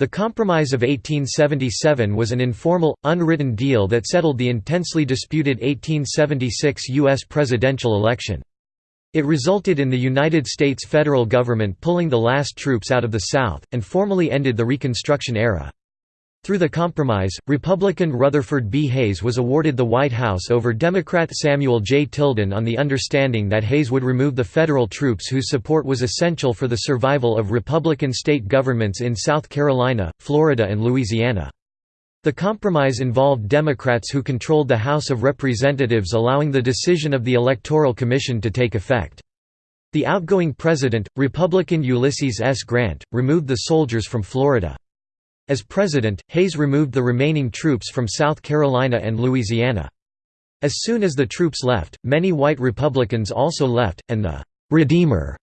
The Compromise of 1877 was an informal, unwritten deal that settled the intensely disputed 1876 U.S. presidential election. It resulted in the United States federal government pulling the last troops out of the South, and formally ended the Reconstruction era. Through the compromise, Republican Rutherford B. Hayes was awarded the White House over Democrat Samuel J. Tilden on the understanding that Hayes would remove the federal troops whose support was essential for the survival of Republican state governments in South Carolina, Florida and Louisiana. The compromise involved Democrats who controlled the House of Representatives allowing the decision of the Electoral Commission to take effect. The outgoing president, Republican Ulysses S. Grant, removed the soldiers from Florida. As president, Hayes removed the remaining troops from South Carolina and Louisiana. As soon as the troops left, many white Republicans also left, and the «Redeemer»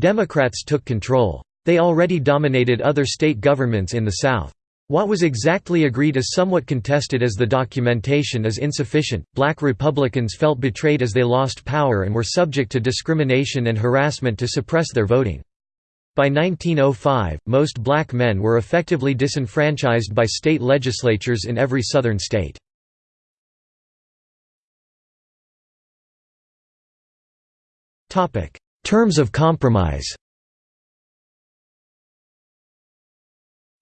Democrats took control. They already dominated other state governments in the South. What was exactly agreed is somewhat contested as the documentation is insufficient. Black Republicans felt betrayed as they lost power and were subject to discrimination and harassment to suppress their voting. By 1905, most black men were effectively disenfranchised by state legislatures in every southern state. Terms of compromise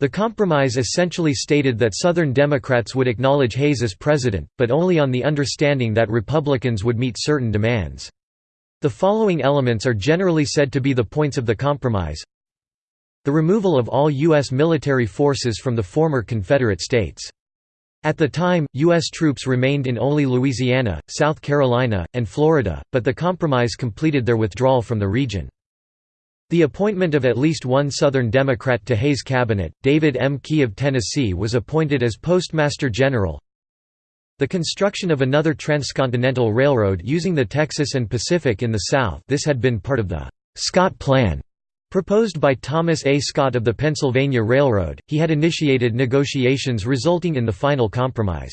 The compromise essentially stated that Southern Democrats would acknowledge Hayes as president, but only on the understanding that Republicans would meet certain demands. The following elements are generally said to be the points of the compromise. The removal of all U.S. military forces from the former Confederate states. At the time, U.S. troops remained in only Louisiana, South Carolina, and Florida, but the compromise completed their withdrawal from the region. The appointment of at least one Southern Democrat to Hayes' cabinet, David M. Key of Tennessee was appointed as Postmaster General, the construction of another transcontinental railroad using the Texas and Pacific in the South this had been part of the «Scott Plan» proposed by Thomas A. Scott of the Pennsylvania Railroad, he had initiated negotiations resulting in the final compromise.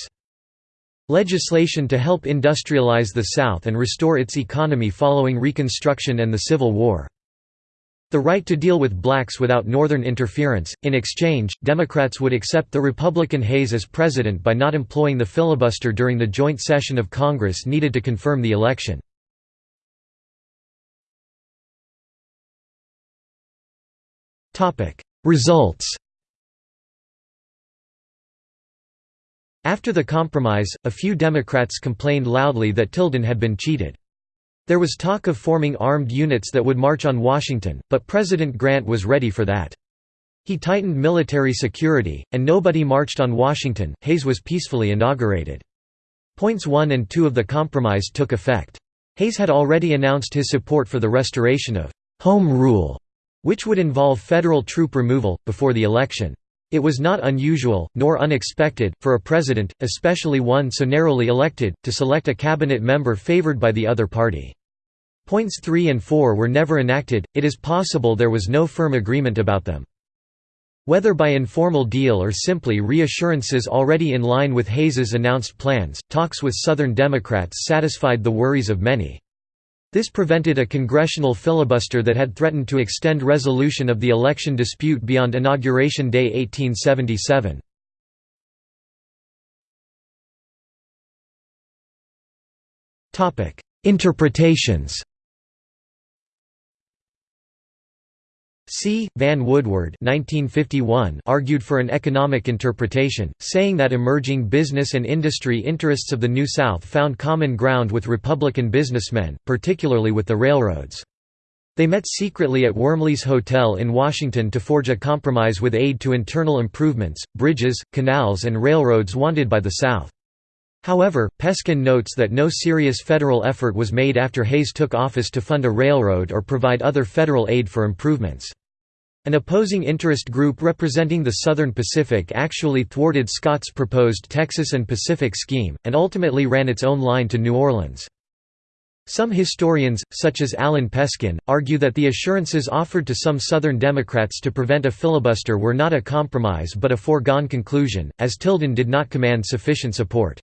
Legislation to help industrialize the South and restore its economy following Reconstruction and the Civil War. The right to deal with blacks without Northern interference. In exchange, Democrats would accept the Republican Hayes as president by not employing the filibuster during the joint session of Congress needed to confirm the election. Results After the compromise, a few Democrats complained loudly that Tilden had been cheated. There was talk of forming armed units that would march on Washington, but President Grant was ready for that. He tightened military security, and nobody marched on Washington. Hayes was peacefully inaugurated. Points 1 and 2 of the compromise took effect. Hayes had already announced his support for the restoration of home rule, which would involve federal troop removal, before the election. It was not unusual, nor unexpected, for a president, especially one so narrowly elected, to select a cabinet member favored by the other party. Points 3 and 4 were never enacted, it is possible there was no firm agreement about them. Whether by informal deal or simply reassurances already in line with Hayes's announced plans, talks with Southern Democrats satisfied the worries of many. This prevented a congressional filibuster that had threatened to extend resolution of the election dispute beyond Inauguration Day 1877. Interpretations C. Van Woodward 1951 argued for an economic interpretation, saying that emerging business and industry interests of the New South found common ground with Republican businessmen, particularly with the railroads. They met secretly at Wormley's Hotel in Washington to forge a compromise with aid to internal improvements, bridges, canals and railroads wanted by the South. However, Peskin notes that no serious federal effort was made after Hayes took office to fund a railroad or provide other federal aid for improvements. An opposing interest group representing the Southern Pacific actually thwarted Scott's proposed Texas and Pacific scheme, and ultimately ran its own line to New Orleans. Some historians, such as Allan Peskin, argue that the assurances offered to some Southern Democrats to prevent a filibuster were not a compromise but a foregone conclusion, as Tilden did not command sufficient support.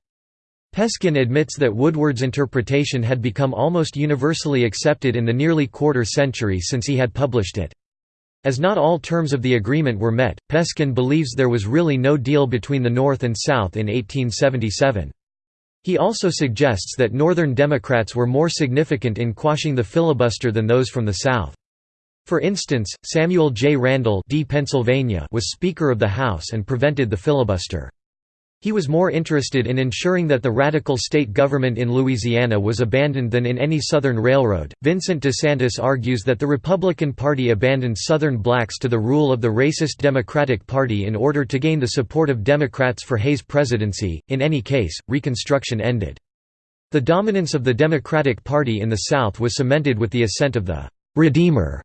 Peskin admits that Woodward's interpretation had become almost universally accepted in the nearly quarter century since he had published it. As not all terms of the agreement were met, Peskin believes there was really no deal between the North and South in 1877. He also suggests that Northern Democrats were more significant in quashing the filibuster than those from the South. For instance, Samuel J. Randall D. Pennsylvania was Speaker of the House and prevented the filibuster. He was more interested in ensuring that the radical state government in Louisiana was abandoned than in any Southern railroad. Vincent DeSantis argues that the Republican Party abandoned Southern blacks to the rule of the racist Democratic Party in order to gain the support of Democrats for Hayes' presidency. In any case, Reconstruction ended. The dominance of the Democratic Party in the South was cemented with the ascent of the Redeemer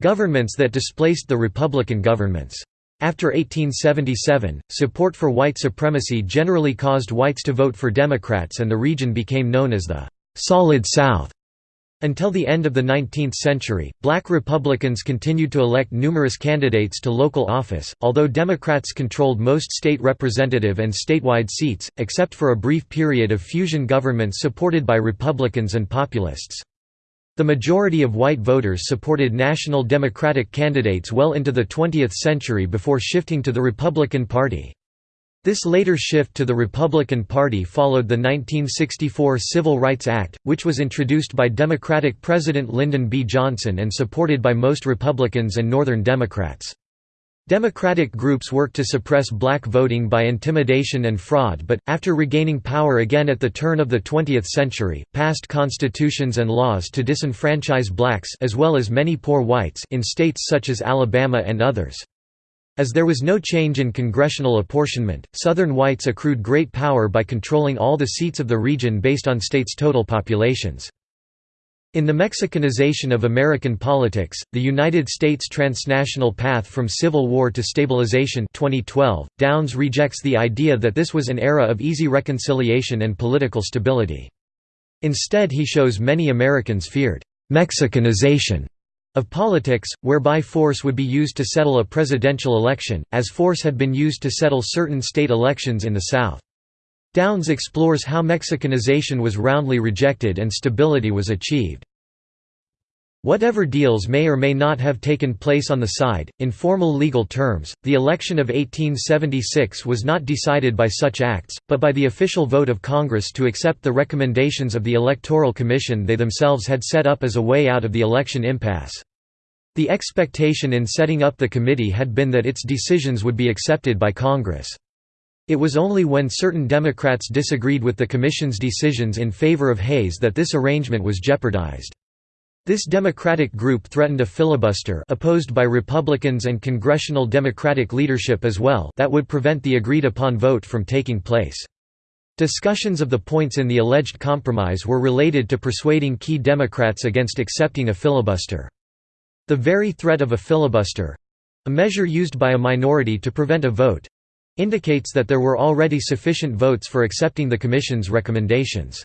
governments that displaced the Republican governments. After 1877, support for white supremacy generally caused whites to vote for Democrats and the region became known as the «Solid South». Until the end of the 19th century, black Republicans continued to elect numerous candidates to local office, although Democrats controlled most state representative and statewide seats, except for a brief period of fusion governments supported by Republicans and populists. The majority of white voters supported national Democratic candidates well into the 20th century before shifting to the Republican Party. This later shift to the Republican Party followed the 1964 Civil Rights Act, which was introduced by Democratic President Lyndon B. Johnson and supported by most Republicans and Northern Democrats. Democratic groups worked to suppress black voting by intimidation and fraud but, after regaining power again at the turn of the 20th century, passed constitutions and laws to disenfranchise blacks as well as many poor whites in states such as Alabama and others. As there was no change in congressional apportionment, Southern whites accrued great power by controlling all the seats of the region based on states' total populations. In the Mexicanization of American politics, The United States Transnational Path from Civil War to Stabilization 2012, Downs rejects the idea that this was an era of easy reconciliation and political stability. Instead he shows many Americans feared «Mexicanization» of politics, whereby force would be used to settle a presidential election, as force had been used to settle certain state elections in the South. Downs explores how Mexicanization was roundly rejected and stability was achieved. Whatever deals may or may not have taken place on the side, in formal legal terms, the election of 1876 was not decided by such acts, but by the official vote of Congress to accept the recommendations of the Electoral Commission they themselves had set up as a way out of the election impasse. The expectation in setting up the committee had been that its decisions would be accepted by Congress. It was only when certain Democrats disagreed with the Commission's decisions in favor of Hayes that this arrangement was jeopardized. This Democratic group threatened a filibuster opposed by Republicans and congressional Democratic leadership as well that would prevent the agreed-upon vote from taking place. Discussions of the points in the alleged compromise were related to persuading key Democrats against accepting a filibuster. The very threat of a filibuster—a measure used by a minority to prevent a vote, indicates that there were already sufficient votes for accepting the Commission's recommendations.